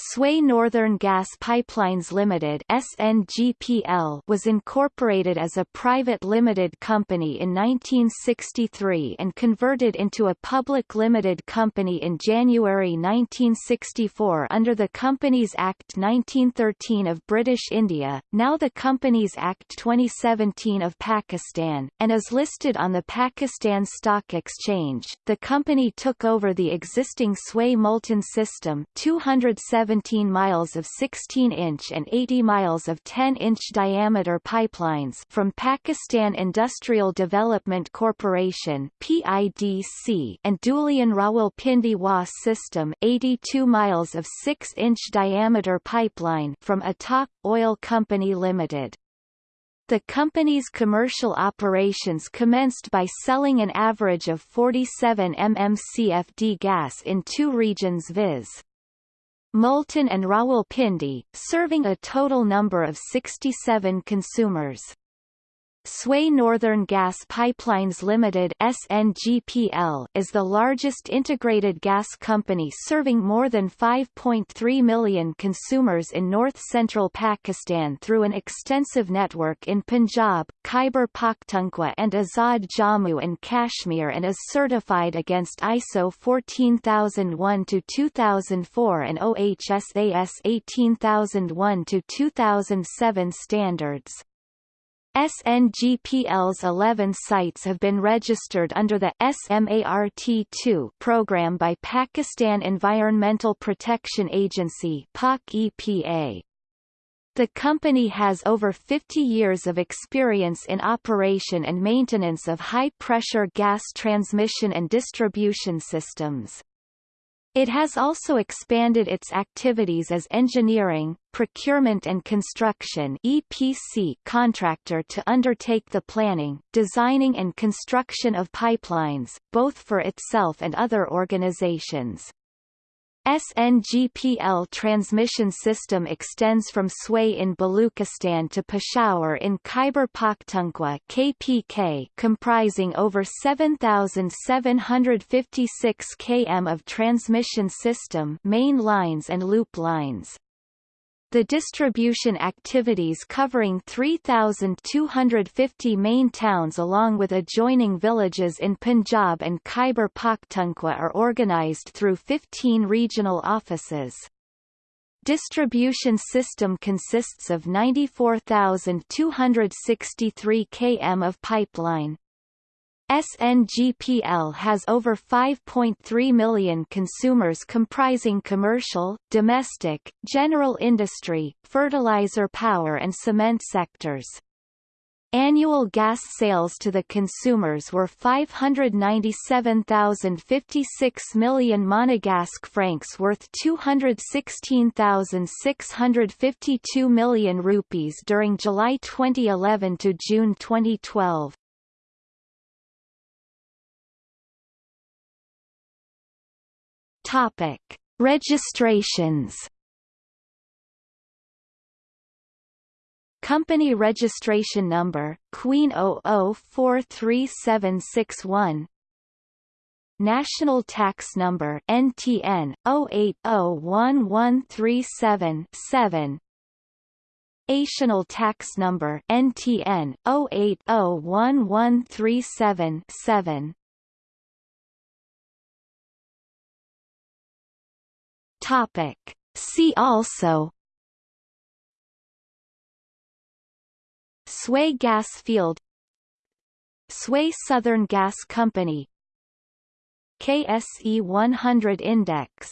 Sui Northern Gas Pipelines Limited SNGPL was incorporated as a private limited company in 1963 and converted into a public limited company in January 1964 under the Companies Act 1913 of British India, now the Companies Act 2017 of Pakistan, and is listed on the Pakistan Stock Exchange. The company took over the existing Sui Multan system 207 17 miles of 16-inch and 80 miles of 10-inch diameter pipelines from Pakistan Industrial Development Corporation PIDC and Dhulian Rawalpindi WAS system 82 miles of 6-inch diameter pipeline from Attock Oil Company Limited. The company's commercial operations commenced by selling an average of 47 mmcfd gas in two regions viz. Multan and Rawalpindi, serving a total number of 67 consumers. Sui Northern Gas Pipelines Limited SNGPL is the largest integrated gas company serving more than 5.3 million consumers in north-central Pakistan through an extensive network in Punjab, Khyber Pakhtunkhwa and Azad Jammu and Kashmir and is certified against ISO 14001-2004 and OHSAS 18001-2007 standards. SNGPL's 11 sites have been registered under the SMART2 program by Pakistan Environmental Protection Agency PAK-EPA. The company has over 50 years of experience in operation and maintenance of high-pressure gas transmission and distribution systems. It has also expanded its activities as engineering, procurement and construction EPC contractor to undertake the planning, designing and construction of pipelines, both for itself and other organizations. SNGPL transmission system extends from Sui in Baluchistan to Peshawar in Khyber Pakhtunkhwa KPK comprising over 7,756 km of transmission system main lines and loop lines. The distribution activities covering 3,250 main towns along with adjoining villages in Punjab and Khyber Pakhtunkhwa are organized through 15 regional offices. Distribution system consists of 94,263 km of pipeline, SNGPL has over 5.3 million consumers comprising commercial, domestic, general industry, fertilizer power and cement sectors. Annual gas sales to the consumers were 597,056 million Monegasque francs worth 216,652 million rupees during July 2011 to June 2012. Topic: Registrations. Company registration number Queen 00437761 National Tax Number NTN 0801137-7 Ational Tax Number NTN 0801137-7 Topic. See also Sui Gas Field Sui Southern Gas Company KSE 100 Index